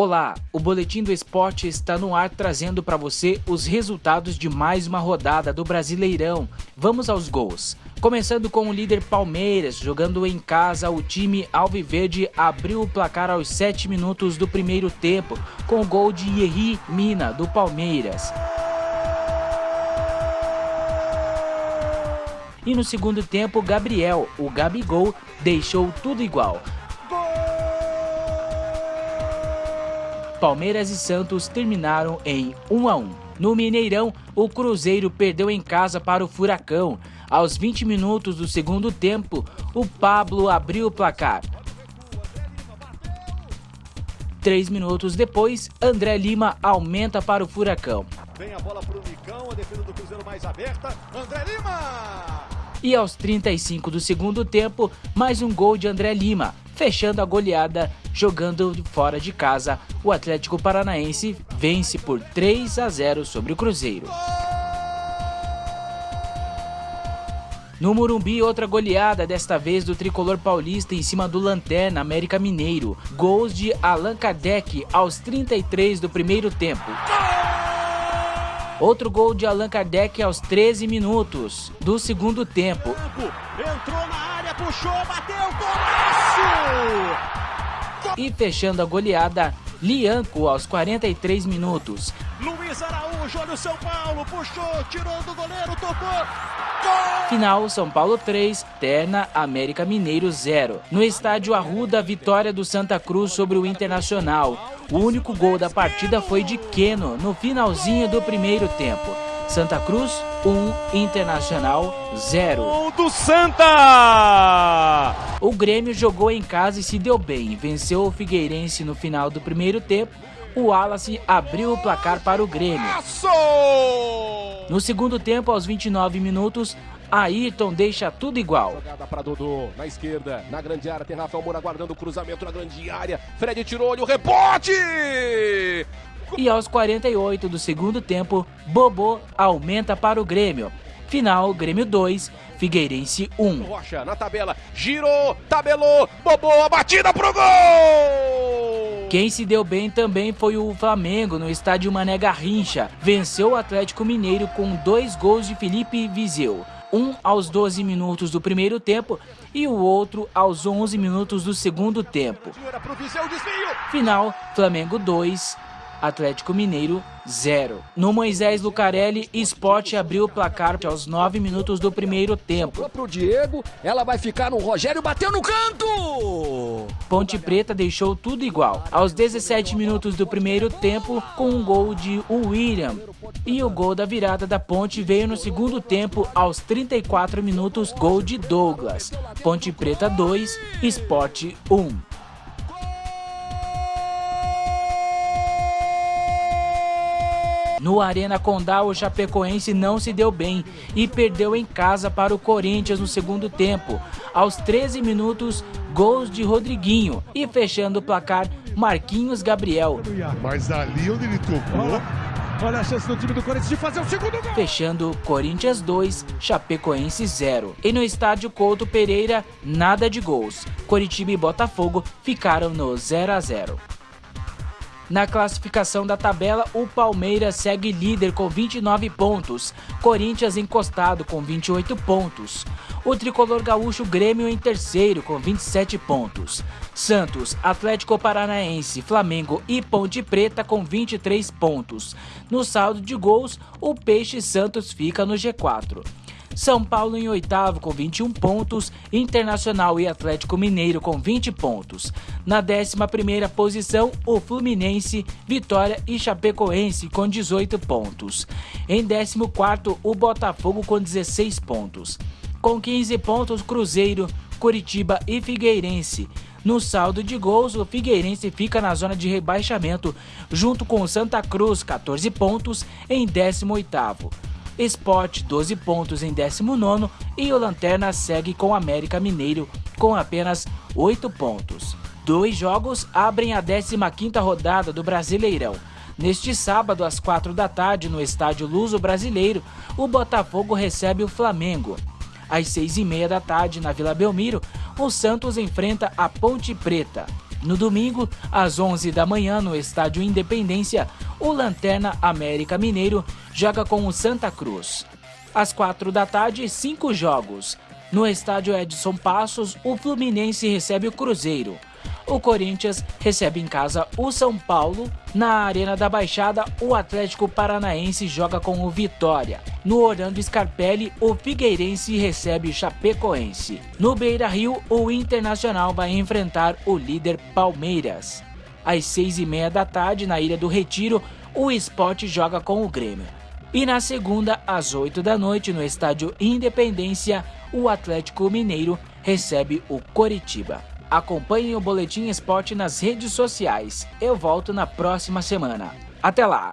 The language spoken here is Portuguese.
Olá, o Boletim do Esporte está no ar trazendo para você os resultados de mais uma rodada do Brasileirão. Vamos aos gols. Começando com o líder Palmeiras, jogando em casa, o time Alviverde abriu o placar aos 7 minutos do primeiro tempo, com o gol de Yerri Mina, do Palmeiras. E no segundo tempo, Gabriel, o Gabigol, deixou tudo igual. Palmeiras e Santos terminaram em 1 a 1. No Mineirão, o Cruzeiro perdeu em casa para o Furacão. Aos 20 minutos do segundo tempo, o Pablo abriu o placar. Três minutos depois, André Lima aumenta para o Furacão. Vem a bola para o Nicão, a defesa do Cruzeiro mais aberta. André Lima! E aos 35 do segundo tempo, mais um gol de André Lima, fechando a goleada jogando fora de casa. O Atlético Paranaense vence por 3 a 0 sobre o Cruzeiro. No Murumbi, outra goleada, desta vez do tricolor paulista em cima do Lanterna América Mineiro. Gols de Allan Kardec aos 33 do primeiro tempo. Outro gol de Allan Kardec aos 13 minutos do segundo tempo. Entrou na área, puxou, bateu, golaço! E fechando a goleada, Lianco aos 43 minutos. Luiz Araújo, olha o São Paulo, puxou, tirou do goleiro, tocou. Gol! Final, São Paulo 3, Terna, América Mineiro 0. No estádio Arruda, vitória do Santa Cruz sobre o Internacional. O único gol da partida foi de Keno, no finalzinho do primeiro tempo. Santa Cruz 1, um, Internacional 0. Gol do Santa! O Grêmio jogou em casa e se deu bem. Venceu o Figueirense no final do primeiro tempo. O Wallace abriu o placar para o Grêmio. No segundo tempo, aos 29 minutos, Ayrton deixa tudo igual. Jogada para Dodô, na esquerda, na grande área, tem Rafael Moura guardando o cruzamento na grande área. Fred tirou, olha o rebote! E aos 48 do segundo tempo, Bobô aumenta para o Grêmio. Final, Grêmio 2, Figueirense 1. Rocha na tabela, girou, tabelou, Bobô, a batida pro gol! Quem se deu bem também foi o Flamengo no estádio Mané Garrincha. Venceu o Atlético Mineiro com dois gols de Felipe Viseu. Um aos 12 minutos do primeiro tempo e o outro aos 11 minutos do segundo tempo. Final, Flamengo 2, Atlético Mineiro 0. No Moisés Lucarelli, Sport abriu o placar aos 9 minutos do primeiro tempo. Pro Diego, ela vai ficar no Rogério, bateu no canto! Ponte Preta deixou tudo igual. Aos 17 minutos do primeiro tempo, com um gol de William. E o gol da virada da Ponte veio no segundo tempo, aos 34 minutos, gol de Douglas. Ponte Preta 2, Sport 1. No Arena Condá, o Chapecoense não se deu bem e perdeu em casa para o Corinthians no segundo tempo. Aos 13 minutos, gols de Rodriguinho e fechando o placar, Marquinhos Gabriel. Mas ali onde ele tocou... Olha a chance do time do Corinthians de fazer o segundo gol. Fechando Corinthians 2, Chapecoense 0. E no estádio Couto Pereira, nada de gols. Coritiba e Botafogo ficaram no 0 a 0. Na classificação da tabela, o Palmeiras segue líder com 29 pontos, Corinthians encostado com 28 pontos. O tricolor gaúcho Grêmio em terceiro com 27 pontos. Santos, Atlético Paranaense, Flamengo e Ponte Preta com 23 pontos. No saldo de gols, o Peixe Santos fica no G4. São Paulo em oitavo com 21 pontos, Internacional e Atlético Mineiro com 20 pontos. Na 11ª posição, o Fluminense, Vitória e Chapecoense com 18 pontos. Em 14º, o Botafogo com 16 pontos. Com 15 pontos, Cruzeiro, Curitiba e Figueirense. No saldo de gols, o Figueirense fica na zona de rebaixamento, junto com o Santa Cruz, 14 pontos, em 18º. Sport 12 pontos em 19 e o Lanterna segue com o América Mineiro com apenas 8 pontos. Dois jogos abrem a 15ª rodada do Brasileirão. Neste sábado, às 4 da tarde, no estádio Luso Brasileiro, o Botafogo recebe o Flamengo. Às 6 e meia da tarde, na Vila Belmiro, o Santos enfrenta a Ponte Preta. No domingo, às 11 da manhã, no estádio Independência, o Lanterna América Mineiro joga com o Santa Cruz. Às 4 da tarde, cinco jogos. No estádio Edson Passos, o Fluminense recebe o Cruzeiro. O Corinthians recebe em casa o São Paulo. Na Arena da Baixada, o Atlético Paranaense joga com o Vitória. No Orlando Scarpelli, o Figueirense recebe o Chapecoense. No Beira Rio, o Internacional vai enfrentar o líder Palmeiras. Às seis e meia da tarde, na Ilha do Retiro, o Esporte joga com o Grêmio. E na segunda, às 8 da noite, no estádio Independência, o Atlético Mineiro recebe o Coritiba. Acompanhe o Boletim Esporte nas redes sociais. Eu volto na próxima semana. Até lá!